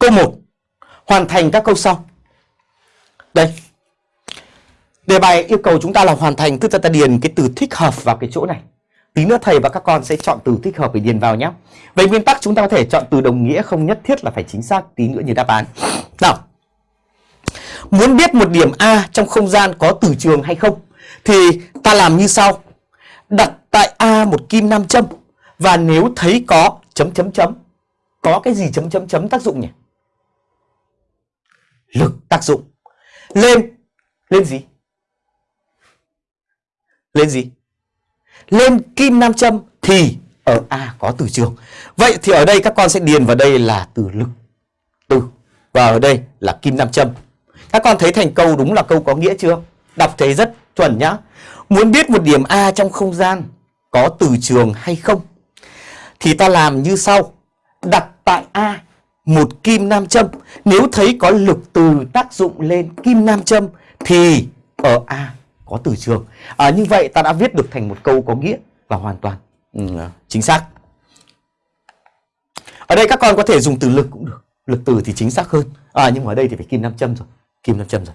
Câu 1. Hoàn thành các câu sau. Đây. Đề bài yêu cầu chúng ta là hoàn thành, tức là ta điền cái từ thích hợp vào cái chỗ này. Tí nữa thầy và các con sẽ chọn từ thích hợp để điền vào nhé. Về nguyên tắc chúng ta có thể chọn từ đồng nghĩa không nhất thiết là phải chính xác, tí nữa như đáp án. Nào. Muốn biết một điểm A trong không gian có từ trường hay không, thì ta làm như sau. Đặt tại A một kim nam châm, và nếu thấy có, chấm chấm chấm có cái gì chấm chấm chấm tác dụng nhỉ? Lực tác dụng. Lên lên gì? Lên gì? Lên kim nam châm thì ở A có từ trường. Vậy thì ở đây các con sẽ điền vào đây là từ lực. Từ. Và ở đây là kim nam châm. Các con thấy thành câu đúng là câu có nghĩa chưa? Đọc thấy rất chuẩn nhá. Muốn biết một điểm A trong không gian có từ trường hay không? Thì ta làm như sau. Đặt tại A một kim nam châm. Nếu thấy có lực từ tác dụng lên kim nam châm thì ở A có từ trường. À, như vậy ta đã viết được thành một câu có nghĩa và hoàn toàn ừ, chính xác. Ở đây các con có thể dùng từ lực cũng được. Lực từ thì chính xác hơn. À, nhưng mà ở đây thì phải kim nam châm rồi. Kim nam châm rồi.